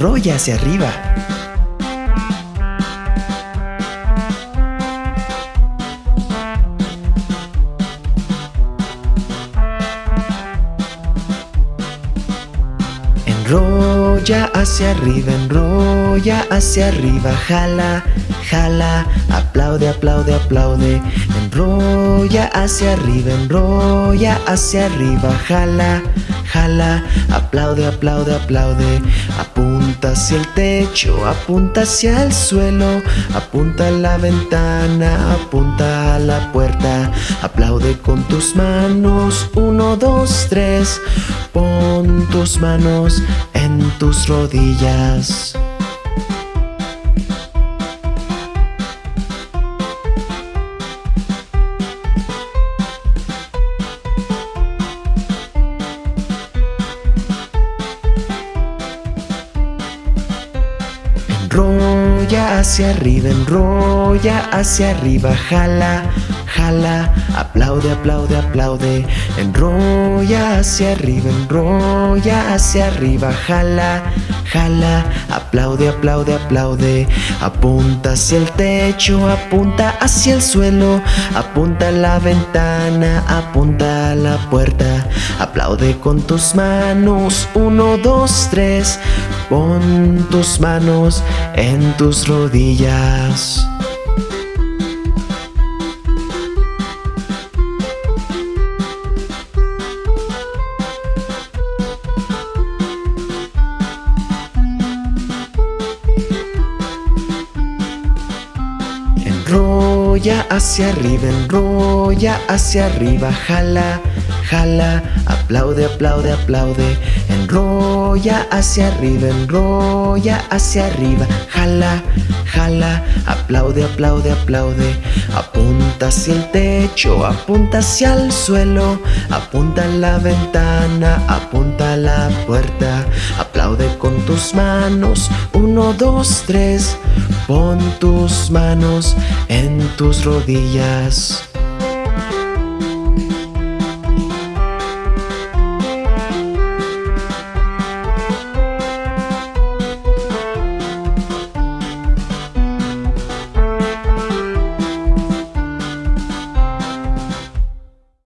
enrolla hacia arriba. Enrolla hacia arriba, enrolla hacia arriba, jala, jala, aplaude, aplaude, aplaude. Enrolla hacia arriba, enrolla hacia arriba, jala, jala, aplaude, aplaude, aplaude. Apunta hacia el techo, apunta hacia el suelo, apunta a la ventana, apunta a la puerta. Aplaude con tus manos, uno, dos, tres. Pon tus manos en tus rodillas. Hacia arriba, enrolla hacia arriba, jala, jala, aplaude, aplaude, aplaude. Enrolla hacia arriba, enrolla hacia arriba, jala, jala, aplaude, aplaude, aplaude. Apunta hacia el techo, apunta hacia el suelo, apunta a la ventana, apunta a la puerta. Aplaude con tus manos, uno, dos, tres. Pon tus manos en tus rodillas. Enrolla hacia arriba, enrolla hacia arriba, jala, jala, aplaude, aplaude, aplaude. Enrolla hacia arriba, enrolla hacia arriba, jala, jala, aplaude, aplaude, aplaude. Hacia el techo, apunta hacia el suelo, apunta a la ventana, apunta a la puerta. Aplaude con tus manos, uno, dos, tres. Pon tus manos en tus rodillas.